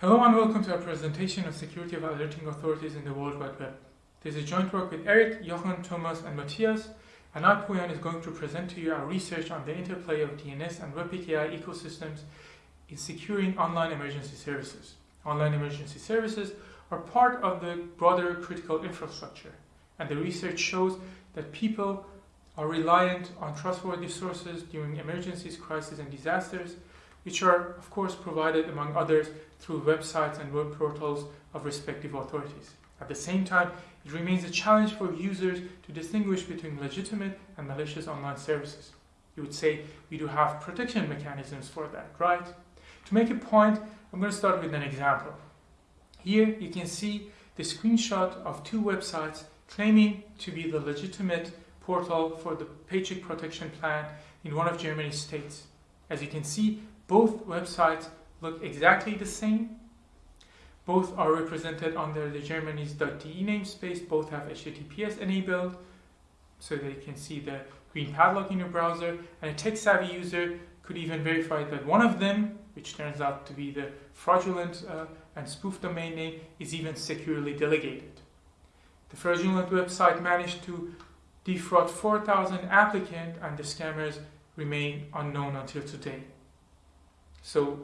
Hello and welcome to our presentation of security of alerting authorities in the World Wide Web. This is joint work with Eric, Jochen, Thomas and Matthias, and I, Pouyan, is going to present to you our research on the interplay of DNS and WebPKI ecosystems in securing online emergency services. Online emergency services are part of the broader critical infrastructure, and the research shows that people are reliant on trustworthy sources during emergencies, crises, and disasters, which are, of course, provided, among others, through websites and web portals of respective authorities. At the same time, it remains a challenge for users to distinguish between legitimate and malicious online services. You would say we do have protection mechanisms for that, right? To make a point, I'm going to start with an example. Here you can see the screenshot of two websites claiming to be the legitimate portal for the paycheck protection plan in one of Germany's states. As you can see, both websites look exactly the same. Both are represented under the Germany's .de namespace. Both have HTTPS enabled, so that you can see the green padlock in your browser. And a tech-savvy user could even verify that one of them, which turns out to be the fraudulent uh, and spoof domain name, is even securely delegated. The fraudulent website managed to defraud 4,000 applicants, and the scammers remain unknown until today. So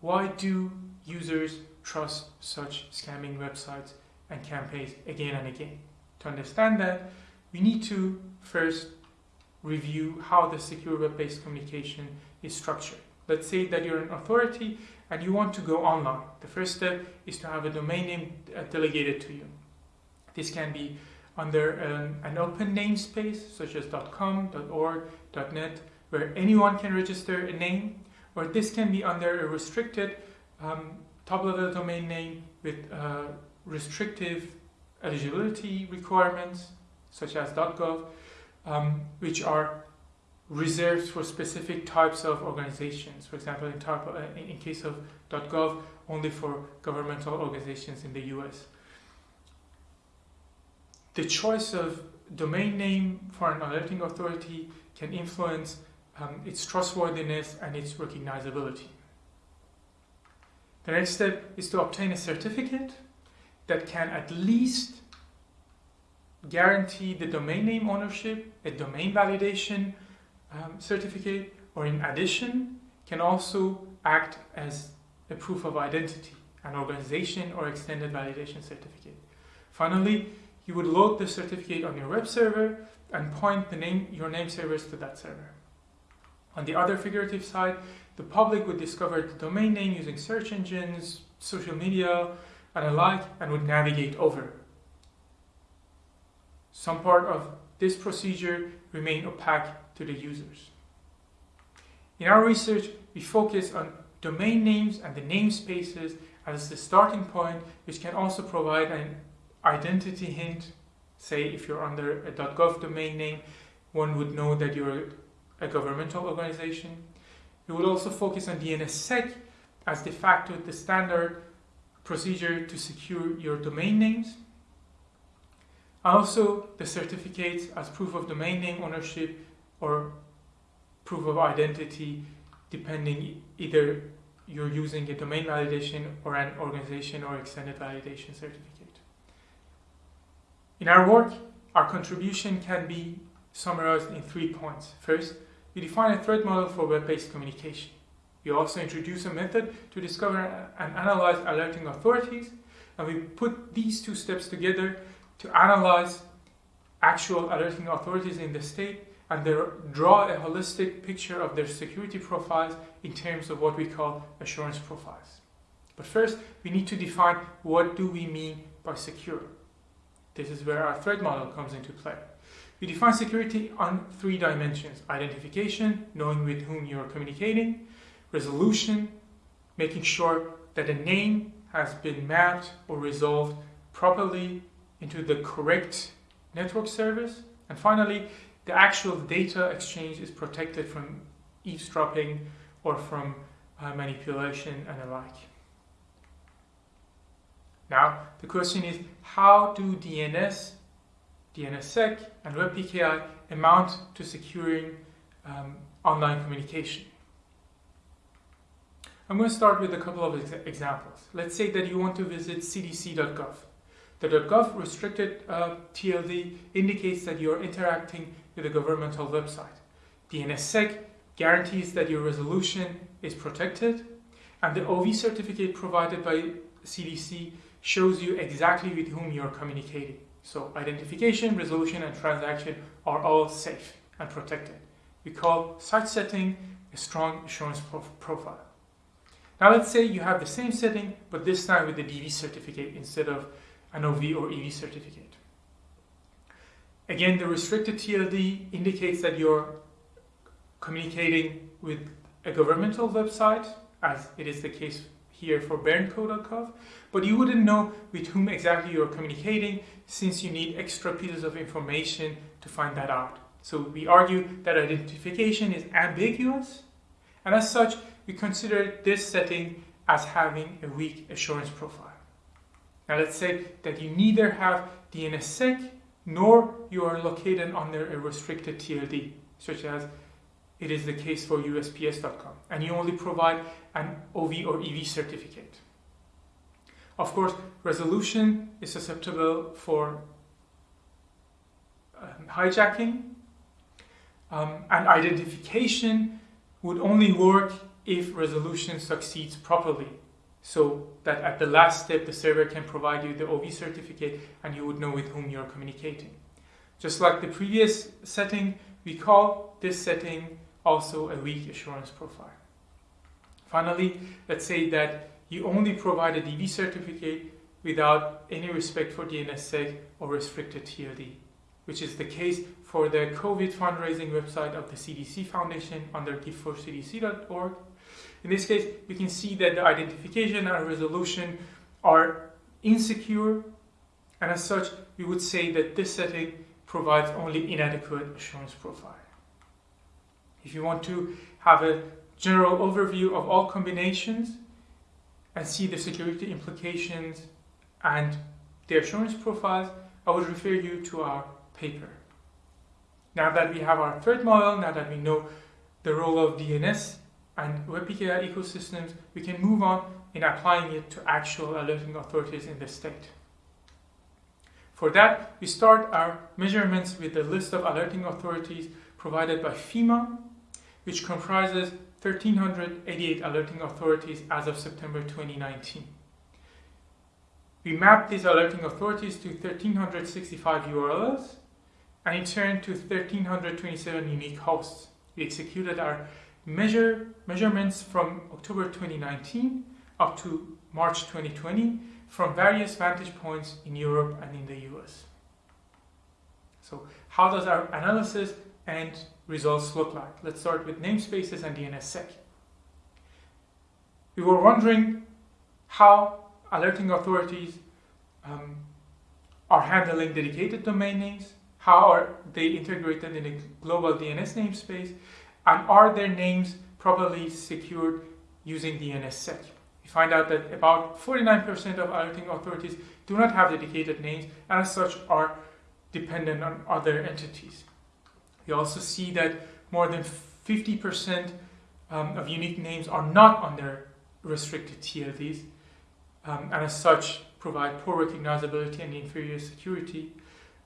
why do users trust such scamming websites and campaigns again and again? To understand that, we need to first review how the secure web-based communication is structured. Let's say that you're an authority and you want to go online. The first step is to have a domain name uh, delegated to you. This can be under an, an open namespace such as .com, .org, .net, where anyone can register a name or this can be under a restricted um, top-level domain name with uh, restrictive eligibility requirements, such as .gov, um, which are reserved for specific types of organizations. For example, in, type, uh, in case of .gov, only for governmental organizations in the US. The choice of domain name for an alerting authority can influence um, its trustworthiness and its recognizability. The next step is to obtain a certificate that can at least guarantee the domain name ownership, a domain validation um, certificate, or in addition, can also act as a proof of identity, an organization or extended validation certificate. Finally, you would load the certificate on your web server and point the name, your name servers to that server. On the other figurative side, the public would discover the domain name using search engines, social media, and alike, and would navigate over. Some part of this procedure remain opaque to the users. In our research, we focus on domain names and the namespaces as the starting point, which can also provide an identity hint. Say, if you're under a .gov domain name, one would know that you're a governmental organization. We will also focus on DNSSEC as de facto the standard procedure to secure your domain names. Also, the certificates as proof of domain name ownership or proof of identity, depending either you're using a domain validation or an organization or extended validation certificate. In our work, our contribution can be summarized in three points. First, we define a threat model for web-based communication. We also introduce a method to discover and analyze alerting authorities, and we put these two steps together to analyze actual alerting authorities in the state and draw a holistic picture of their security profiles in terms of what we call assurance profiles. But first, we need to define what do we mean by secure. This is where our threat model comes into play. We define security on three dimensions. Identification, knowing with whom you're communicating. Resolution, making sure that a name has been mapped or resolved properly into the correct network service. And finally, the actual data exchange is protected from eavesdropping or from uh, manipulation and the like. Now, the question is, how do DNS DNSSEC and WebPKI amount to securing um, online communication. I'm going to start with a couple of ex examples. Let's say that you want to visit cdc.gov. The .gov restricted uh, TLD indicates that you're interacting with a governmental website. DNSSEC guarantees that your resolution is protected, and the OV certificate provided by CDC shows you exactly with whom you're communicating. So identification, resolution, and transaction are all safe and protected. We call such setting a strong assurance profile. Now let's say you have the same setting, but this time with the DV certificate instead of an OV or EV certificate. Again, the restricted TLD indicates that you're communicating with a governmental website, as it is the case here for BernCo.gov, but you wouldn't know with whom exactly you're communicating since you need extra pieces of information to find that out. So we argue that identification is ambiguous, and as such, we consider this setting as having a weak assurance profile. Now let's say that you neither have DNSSEC nor you are located under a restricted TLD, such as it is the case for USPS.com, and you only provide an OV or EV certificate. Of course, resolution is susceptible for um, hijacking, um, and identification would only work if resolution succeeds properly so that at the last step the server can provide you the OV certificate and you would know with whom you're communicating. Just like the previous setting, we call this setting also a weak assurance profile. Finally, let's say that you only provide a DV certificate without any respect for DNSSEC or restricted TLD, which is the case for the COVID fundraising website of the CDC Foundation under giveforcdc.org in this case, we can see that the identification and resolution are insecure, and as such, we would say that this setting provides only inadequate assurance profile. If you want to have a general overview of all combinations and see the security implications and the assurance profiles, I would refer you to our paper. Now that we have our threat model, now that we know the role of DNS and WebPKI ecosystems, we can move on in applying it to actual alerting authorities in the state. For that, we start our measurements with the list of alerting authorities provided by FEMA, which comprises 1,388 alerting authorities as of September 2019. We mapped these alerting authorities to 1,365 URLs and in turn to 1,327 unique hosts. We executed our measure, measurements from October 2019 up to March 2020 from various vantage points in Europe and in the US. So how does our analysis and results look like? Let's start with namespaces and DNSSEC. We were wondering how alerting authorities um, are handling dedicated domain names, how are they integrated in a global DNS namespace, and are their names properly secured using DNSSEC? We find out that about 49% of alerting authorities do not have dedicated names and as such are dependent on other entities. We also see that more than 50% um, of unique names are not under restricted TLDs um, and as such provide poor recognizability and inferior security.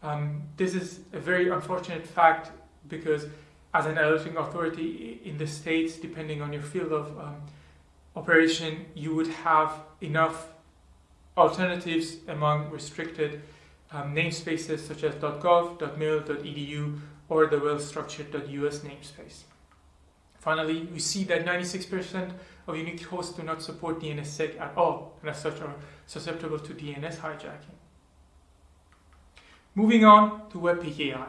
Um, this is a very unfortunate fact because as an alerting authority in the States, depending on your field of um, operation, you would have enough alternatives among restricted um, namespaces such as .gov, .mil, .edu, or the well-structured .us namespace. Finally, we see that 96% of unique hosts do not support DNSSEC at all, and as such are susceptible to DNS hijacking. Moving on to WebPKI.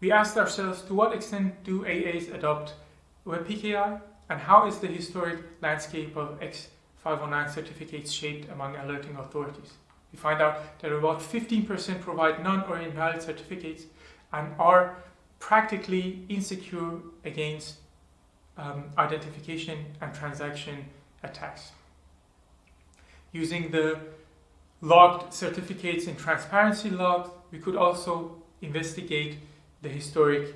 We asked ourselves to what extent do AAs adopt WebPKI and how is the historic landscape of X509 certificates shaped among alerting authorities. We find out that about 15% provide none or invalid certificates and are practically insecure against um, identification and transaction attacks. Using the logged certificates in transparency logs, we could also investigate the historic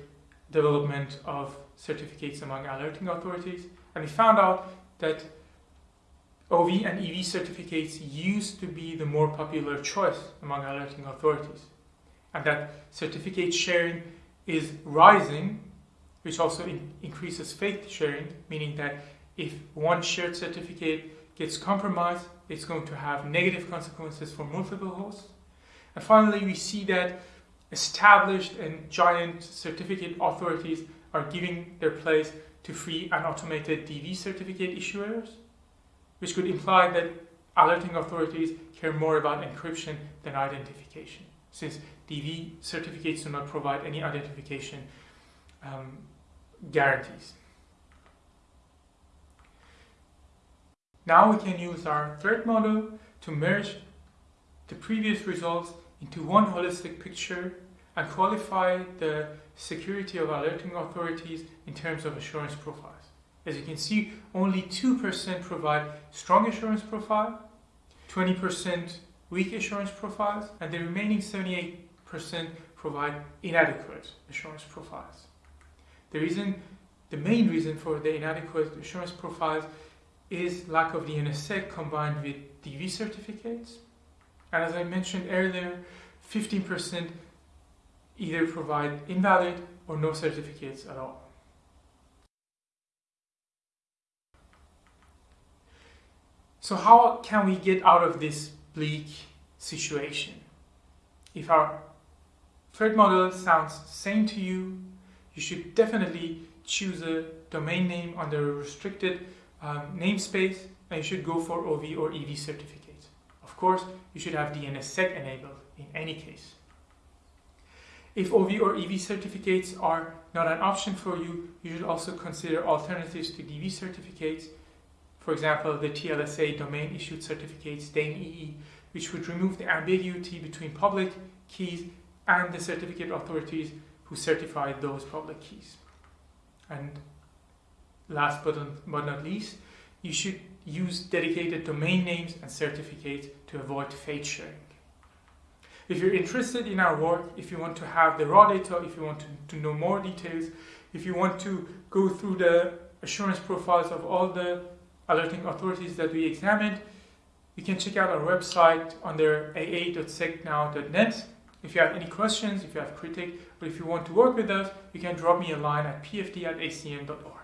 development of certificates among alerting authorities And we found out that OV and EV certificates used to be the more popular choice among alerting authorities. And that certificate sharing is rising, which also in increases fate sharing, meaning that if one shared certificate gets compromised, it's going to have negative consequences for multiple hosts. And finally, we see that established and giant certificate authorities are giving their place to free and automated DV certificate issuers, which could imply that alerting authorities care more about encryption than identification, since DV certificates do not provide any identification um, guarantees. Now we can use our threat model to merge the previous results into one holistic picture and qualify the security of alerting authorities in terms of assurance profiles. As you can see, only 2% provide strong assurance profile, 20% weak assurance profiles, and the remaining 78% provide inadequate assurance profiles. The reason, the main reason for the inadequate assurance profiles is lack of the DNSSEC combined with DV certificates. And as I mentioned earlier, 15% either provide invalid or no certificates at all. So how can we get out of this bleak situation? If our threat model sounds sane to you, you should definitely choose a domain name under a restricted um, namespace and you should go for OV or EV certificates. Of course, you should have DNSSEC enabled in any case. If OV or EV certificates are not an option for you, you should also consider alternatives to DV certificates. For example, the TLSA domain issued certificates, DANE-EE, which would remove the ambiguity between public keys and the certificate authorities who certify those public keys. And last but, but not least, you should use dedicated domain names and certificates to avoid fate sharing. If you're interested in our work, if you want to have the raw data, if you want to, to know more details, if you want to go through the assurance profiles of all the alerting authorities that we examined, you can check out our website under aa.secnow.net. If you have any questions, if you have critique, or if you want to work with us, you can drop me a line at pfd at acm.org.